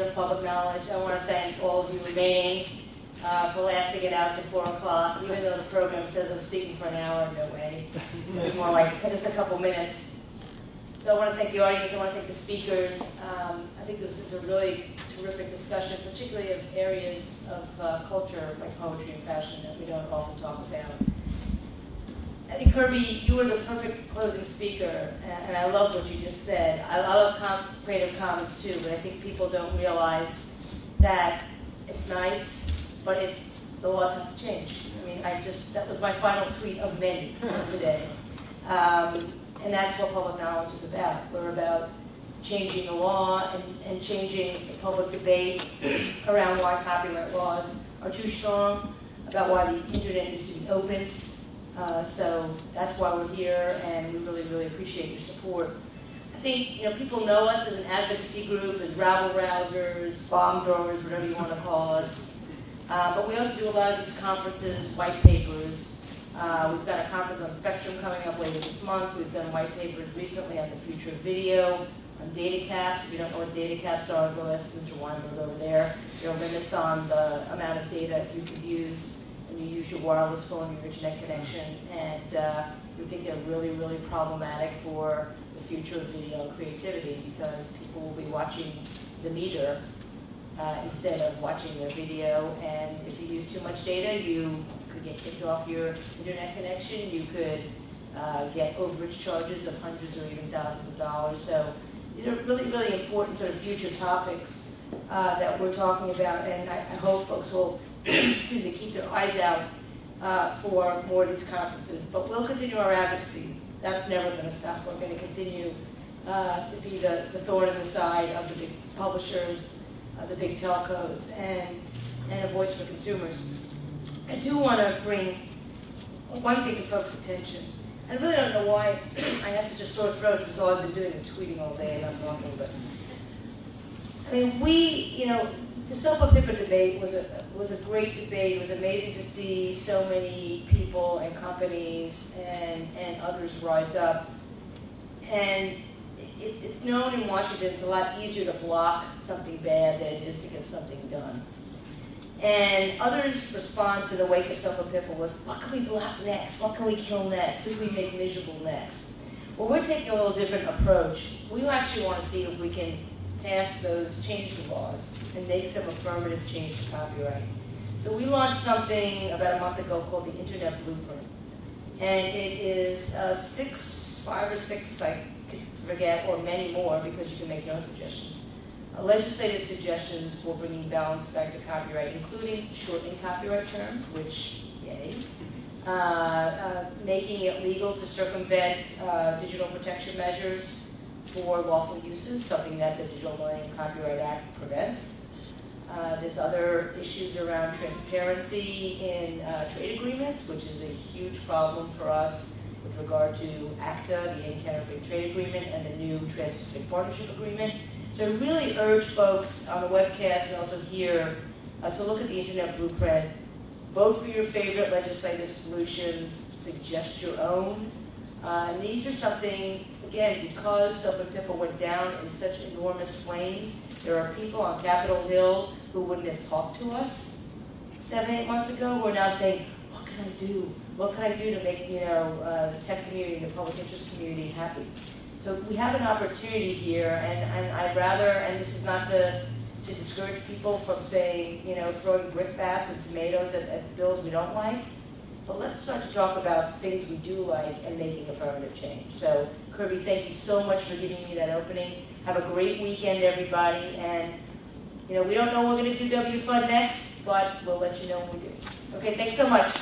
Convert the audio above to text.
of public knowledge. I want to thank all of you remaining. Uh, lasting it out to 4 o'clock, even though the program says I'm speaking for an hour, no way. Maybe more like just a couple minutes. So I want to thank the audience, I want to thank the speakers. Um, I think this is a really terrific discussion, particularly of areas of uh, culture like poetry and fashion that we don't often talk about. I think Kirby, you were the perfect closing speaker, and I love what you just said. I love com Creative Commons too, but I think people don't realize that it's nice, but it's the laws have to change. I mean, I just that was my final tweet of many today, um, and that's what public knowledge is about. We're about changing the law and, and changing the public debate around why copyright laws are too strong, about why the internet needs to be open. Uh, so that's why we're here, and we really, really appreciate your support. I think you know people know us as an advocacy group, as rabble rousers, bomb throwers, whatever you want to call us. Uh, but we also do a lot of these conferences, white papers. Uh, we've got a conference on Spectrum coming up later this month. We've done white papers recently on the future of video, on data caps. If you don't know what data caps are, go ask Mr. Weinberg over there. There are limits on the amount of data you could use wireless phone, your internet connection, and uh, we think they're really, really problematic for the future of video creativity because people will be watching the meter uh, instead of watching their video, and if you use too much data, you could get kicked off your internet connection, you could uh, get overage charges of hundreds or even thousands of dollars. So these are really, really important sort of future topics uh, that we're talking about, and I, I hope folks will excuse keep their eyes out uh, for more of these conferences. But we'll continue our advocacy. That's never going to stop. We're going to continue uh, to be the, the thorn in the side of the big publishers, uh, the big telcos, and, and a voice for consumers. I do want to bring one thing to folks' attention. I really don't know why I have such a sore throat since all I've been doing is tweeting all day and not talking, but I mean, we, you know, the SOPA PIPA debate was a, was a great debate. It was amazing to see so many people and companies and, and others rise up. And it's, it's known in Washington it's a lot easier to block something bad than it is to get something done. And others' response in the wake of SOPA PIPA was, what can we block next? What can we kill next? Who can we make miserable next? Well, we're taking a little different approach. We actually want to see if we can pass those change the laws and make some affirmative change to copyright. So we launched something about a month ago called the Internet Blueprint. And it is uh, six, five or six, I forget, or many more because you can make no suggestions. Uh, legislative suggestions for bringing balance back to copyright, including shortening copyright terms, which, yay. Uh, uh making it legal to circumvent uh, digital protection measures for lawful uses, something that the Digital Millennium Copyright Act prevents. Uh, there's other issues around transparency in uh, trade agreements, which is a huge problem for us with regard to ACTA, the Anti-Counterfeit Trade Agreement, and the new Trans-Pacific Partnership Agreement. So I really urge folks on the webcast and also here uh, to look at the Internet Blueprint, vote for your favorite legislative solutions, suggest your own. Uh, and these are something again, because SOPA PIPA went down in such enormous flames, there are people on Capitol Hill who wouldn't have talked to us seven, eight months ago who are now saying, what can I do? What can I do to make you know uh, the tech community, the public interest community happy? So we have an opportunity here, and, and I'd rather, and this is not to, to discourage people from saying, you know, throwing brickbats and tomatoes at, at bills we don't like, but let's start to talk about things we do like and making affirmative change. So Kirby, thank you so much for giving me that opening. Have a great weekend, everybody. And, you know, we don't know when we're going to do W Fund next, but we'll let you know when we do. Okay, thanks so much.